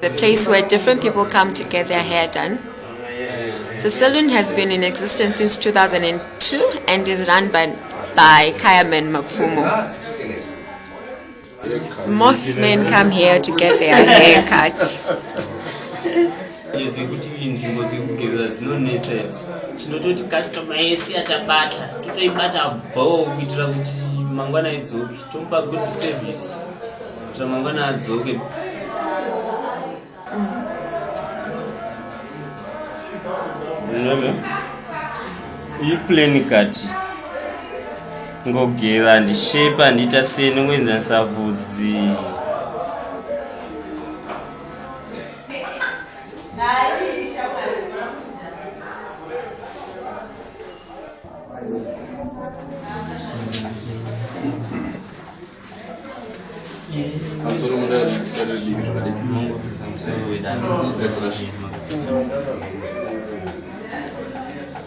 The place where different people come to get their hair done. The saloon has been in existence since 2002 and is run by, by Kayaman Mafumo. Most men come here to get their hair cut. idzi kuti inzvimbo dzekugezera dzinonetsa idzi tinototi kastoma yese atabata totoibata bho kuitira kuti mangwana idzoke tomupa good service kuitira mangwana adzoke iplani kati ngogera ndishepa ndiita sene ngoenzanisa vhudzi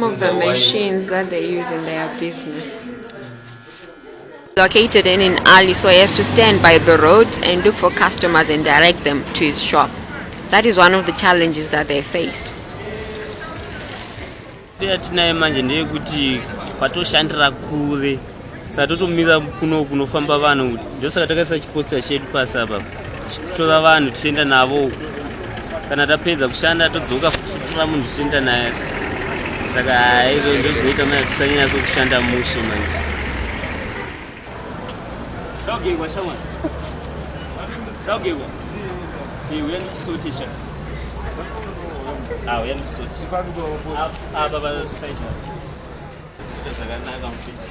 Some of the machines that they use in their business. Located in, in Ali, so he has to stand by the road and look for customers and direct them to his shop. That is one of the challenges that they face. yatinayo manje ndeyekuti kwatoshandira kure saka totomira kuno kunofamba vanhu ndosaka takaisa chiposta chedu pasi apa tichitora vanhu tichienda navo kana tapedza kushanda todzoka fututora munhu tichienda naye saka haizvo ndozvinoita maya tisanyanyasa kushanda mushe manje. Daugegwa shamwa daugegwa uyandikusotesha Ah, uyandikusoti apa pasaita suta zvakanaka mupesi